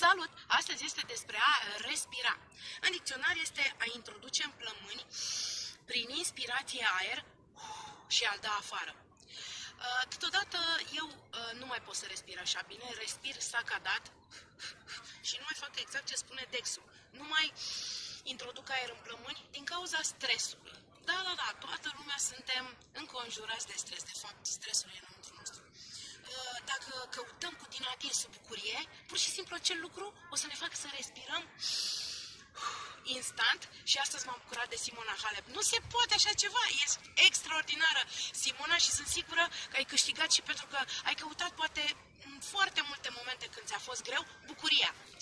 Salut! Astăzi este despre a respira. În dicționar este a introduce în plămâni prin inspirație aer și a-l da afară. Uh, totodată eu uh, nu mai pot să respir așa bine, respir sacadat și nu mai fac exact ce spune Dexul. Nu mai introduc aer în plămâni din cauza stresului. Da, da, da, toată lumea suntem înconjurați de stres. De fapt, stresul e înăuntru nostru. Uh, dacă căutăm cu din adins bucurie, pur și simplu acel lucru o să ne facă să respirăm instant și astăzi m-am bucurat de Simona Halep. Nu se poate așa ceva, e extraordinară Simona și sunt sigură că ai câștigat și pentru că ai căutat poate în foarte multe momente când ți-a fost greu bucuria. Ceau!